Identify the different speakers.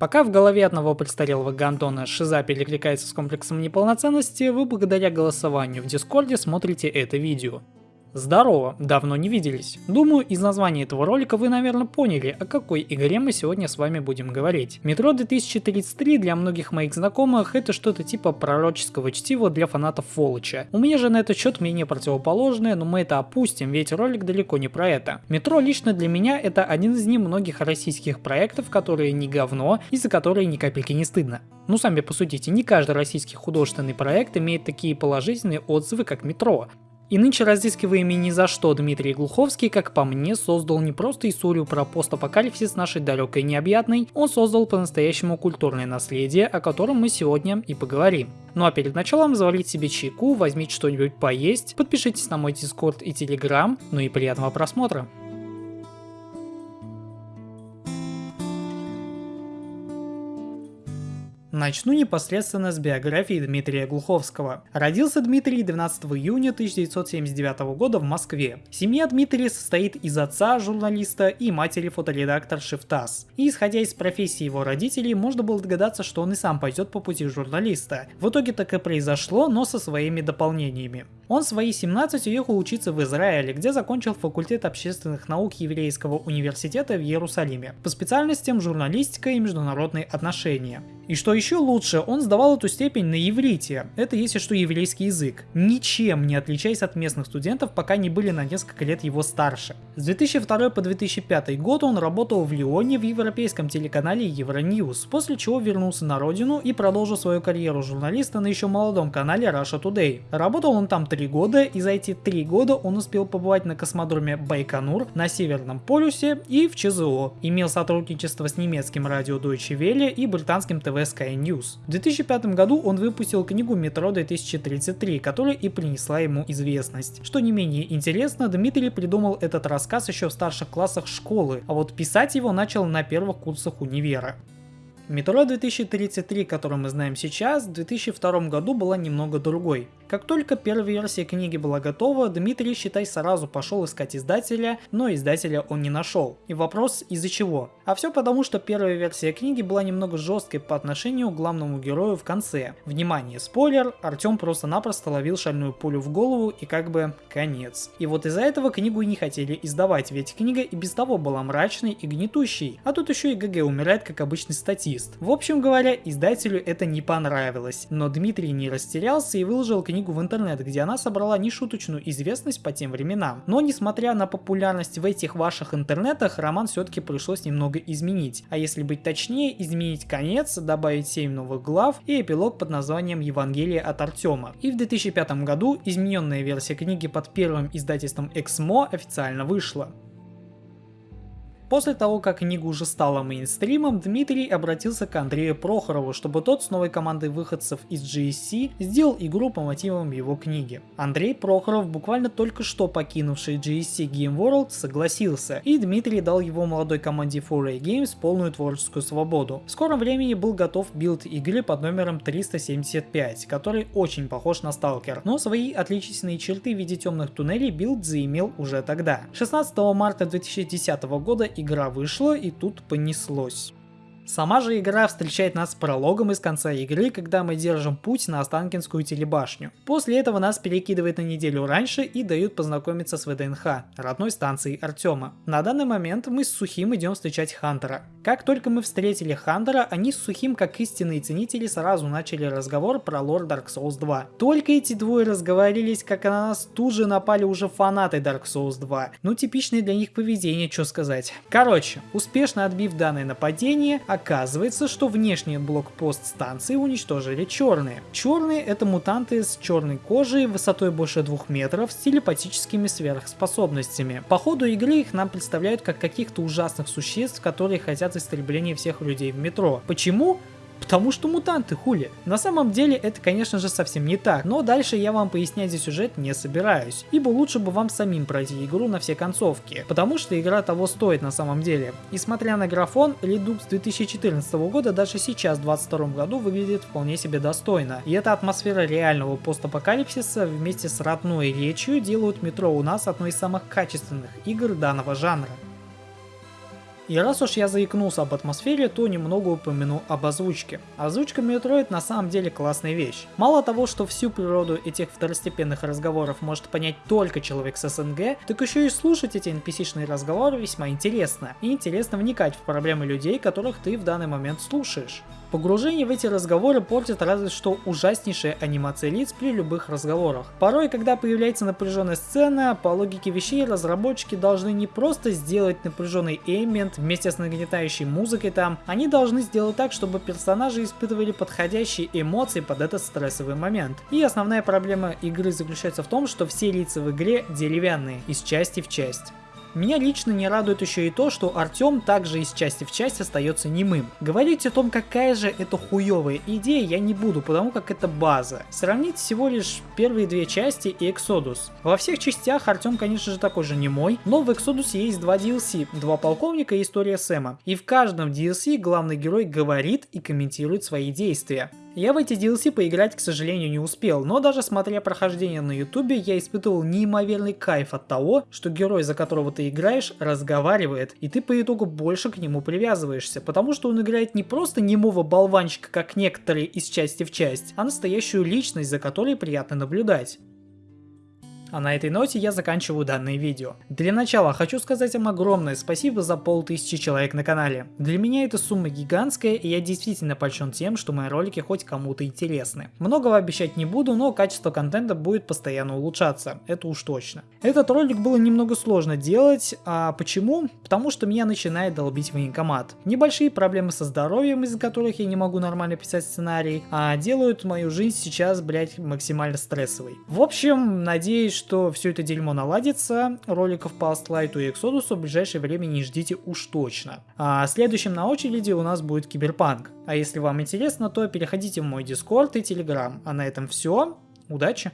Speaker 1: Пока в голове одного престарелого гандона шиза перекликается с комплексом неполноценности, вы благодаря голосованию в Дискорде смотрите это видео. Здорово, давно не виделись. Думаю, из названия этого ролика вы, наверное, поняли, о какой игре мы сегодня с вами будем говорить. Метро 2033 для многих моих знакомых это что-то типа пророческого чтива для фанатов Фолыча. У меня же на этот счет мнение противоположное, но мы это опустим, ведь ролик далеко не про это. Метро лично для меня это один из немногих российских проектов, которые не говно и за которые ни капельки не стыдно. Ну сами посудите, не каждый российский художественный проект имеет такие положительные отзывы, как Метро. И нынче разыскиваемый ни за что Дмитрий Глуховский, как по мне, создал не просто историю про постапокалипсис нашей далекой необъятной, он создал по-настоящему культурное наследие, о котором мы сегодня и поговорим. Ну а перед началом заварите себе чайку, возьмите что-нибудь поесть, подпишитесь на мой дискорд и телеграм, ну и приятного просмотра. Начну непосредственно с биографии Дмитрия Глуховского. Родился Дмитрий 12 июня 1979 года в Москве. Семья Дмитрия состоит из отца журналиста и матери фоторедакторши в ТАСС. И исходя из профессии его родителей, можно было догадаться, что он и сам пойдет по пути журналиста. В итоге так и произошло, но со своими дополнениями. Он в свои 17 уехал учиться в Израиле, где закончил факультет общественных наук Еврейского университета в Иерусалиме по специальностям журналистика и международные отношения. И что еще лучше, он сдавал эту степень на иврите. Это если что еврейский язык. Ничем не отличаясь от местных студентов, пока не были на несколько лет его старше. С 2002 по 2005 год он работал в Лионе в европейском телеканале Euronews, после чего вернулся на родину и продолжил свою карьеру журналиста на еще молодом канале Russia Today. Работал он там три года, и за эти три года он успел побывать на космодроме Байконур, на Северном полюсе и в ЧЗО. Имел сотрудничество с немецким радио Deutsche Welle и британским ТВ Sky News. В 2005 году он выпустил книгу «Метро 2033», которая и принесла ему известность. Что не менее интересно, Дмитрий придумал этот рассказ еще в старших классах школы, а вот писать его начал на первых курсах универа. Метро 2033, который мы знаем сейчас, в 2002 году была немного другой. Как только первая версия книги была готова, Дмитрий, считай, сразу пошел искать издателя, но издателя он не нашел. И вопрос из-за чего? А все потому, что первая версия книги была немного жесткой по отношению к главному герою в конце. Внимание, спойлер, Артем просто-напросто ловил шальную пулю в голову и как бы конец. И вот из-за этого книгу и не хотели издавать, ведь книга и без того была мрачной и гнетущей, а тут еще и ГГ умирает как обычный статист. В общем говоря, издателю это не понравилось, но Дмитрий не растерялся и выложил книгу книгу в интернет, где она собрала нешуточную известность по тем временам. Но несмотря на популярность в этих ваших интернетах, роман все-таки пришлось немного изменить. А если быть точнее, изменить конец, добавить 7 новых глав и эпилог под названием Евангелие от Артема. И в 2005 году измененная версия книги под первым издательством Эксмо официально вышла. После того, как книга уже стала мейнстримом, Дмитрий обратился к Андрею Прохорову, чтобы тот с новой командой выходцев из GSC сделал игру по мотивам его книги. Андрей Прохоров, буквально только что покинувший GSC Game World, согласился, и Дмитрий дал его молодой команде 4A Games полную творческую свободу. В скором времени был готов билд игры под номером 375, который очень похож на S.T.A.L.K.E.R., но свои отличительные черты в виде темных туннелей билд заимел уже тогда. 16 марта 2010 года игра вышла и тут понеслось. Сама же игра встречает нас прологом из конца игры, когда мы держим путь на Останкинскую телебашню. После этого нас перекидывает на неделю раньше и дают познакомиться с ВДНХ, родной станцией Артема. На данный момент мы с Сухим идем встречать Хантера. Как только мы встретили Хантера, они с Сухим, как истинные ценители, сразу начали разговор про лор Dark Souls 2. Только эти двое разговорились, как на нас тут же напали уже фанаты Dark Souls 2. Ну типичное для них поведение, что сказать. Короче, успешно отбив данное нападение, Оказывается, что внешний блокпост станции уничтожили черные. Черные это мутанты с черной кожей, высотой больше двух метров, с телепатическими сверхспособностями. По ходу игры их нам представляют как каких-то ужасных существ, которые хотят истребления всех людей в метро. Почему? Потому что мутанты, хули. На самом деле это, конечно же, совсем не так, но дальше я вам пояснять здесь сюжет не собираюсь, ибо лучше бы вам самим пройти игру на все концовки, потому что игра того стоит на самом деле. И смотря на графон, Redux 2014 года даже сейчас, в 2022 году, выглядит вполне себе достойно. И эта атмосфера реального постапокалипсиса вместе с родной речью делают метро у нас одной из самых качественных игр данного жанра. И раз уж я заикнулся об атмосфере, то немного упомяну об озвучке. Озвучка Metroid на самом деле классная вещь. Мало того, что всю природу этих второстепенных разговоров может понять только человек с СНГ, так еще и слушать эти NPC-шные разговоры весьма интересно. И интересно вникать в проблемы людей, которых ты в данный момент слушаешь. Погружение в эти разговоры портит разве что ужаснейшая анимация лиц при любых разговорах. Порой, когда появляется напряженная сцена, по логике вещей разработчики должны не просто сделать напряженный эмбиент вместе с нагнетающей музыкой там, они должны сделать так, чтобы персонажи испытывали подходящие эмоции под этот стрессовый момент. И основная проблема игры заключается в том, что все лица в игре деревянные, из части в часть. Меня лично не радует еще и то, что Артем также из части в часть остается немым. Говорить о том, какая же это хуевая идея, я не буду, потому как это база. Сравнить всего лишь первые две части и Exodus. Во всех частях Артем, конечно же, такой же немой, но в Exodus есть два DLC, два полковника и история Сэма. И в каждом DLC главный герой говорит и комментирует свои действия. Я в эти DLC поиграть, к сожалению, не успел, но даже смотря прохождение на ютубе, я испытывал неимоверный кайф от того, что герой, за которого ты играешь, разговаривает, и ты по итогу больше к нему привязываешься, потому что он играет не просто немого болванчика, как некоторые из части в часть, а настоящую личность, за которой приятно наблюдать. А на этой ноте я заканчиваю данное видео. Для начала хочу сказать вам огромное спасибо за полтысячи человек на канале. Для меня эта сумма гигантская и я действительно польщен тем, что мои ролики хоть кому-то интересны. Многого обещать не буду, но качество контента будет постоянно улучшаться, это уж точно. Этот ролик было немного сложно делать, а почему? Потому что меня начинает долбить военкомат. Небольшие проблемы со здоровьем, из-за которых я не могу нормально писать сценарий, а делают мою жизнь сейчас, блять, максимально стрессовой. В общем, надеюсь, что все это дерьмо наладится. Роликов по Astlite и Exodus в ближайшее время не ждите уж точно. А следующим на очереди у нас будет Киберпанк. А если вам интересно, то переходите в мой Discord и Telegram. А на этом все. Удачи!